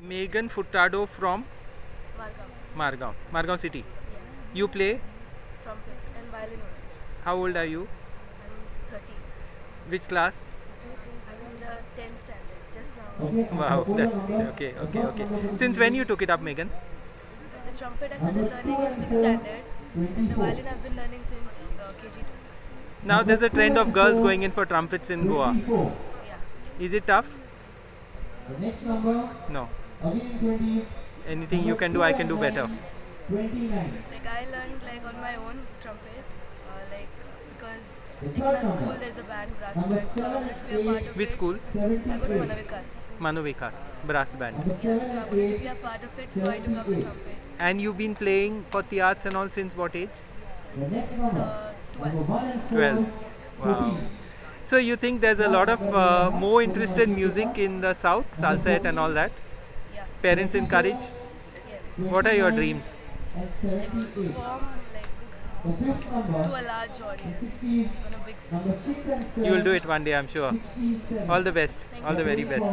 Megan Furtado from Margam. Margao, Margao city. Yeah. You play? Trumpet and violin also. How old are you? I'm 13. Which class? I'm in the 10th standard just now. Wow, that's okay, okay, okay. Since when you took it up, Megan? The trumpet I started learning in 6th standard and the violin I've been learning since uh, KG2. Now there's a trend of girls going in for trumpets in Goa. Yeah. Is it tough? The next number, No. Again 20, Anything you can do, I can do better. 29. Like I learned like on my own trumpet, uh, like because in my school there's a band brass band, so I wanted to be a part of Which it. school? I go to Manavikas. Manovikas, brass band. Yeah, so I wanted to be a part of it, so I took up the trumpet. And you've been playing for the arts and all since what age? Next Since uh, 12. 1 and 4, 12. Wow. So you think there's a lot of uh, more interest in music in the south, Salcete and all that? Parents encourage? Yes. What are your dreams? Like to perform like to a large audience on a big stage. number 6 and 7. You will do it one day, I'm sure. All the best. All the very best.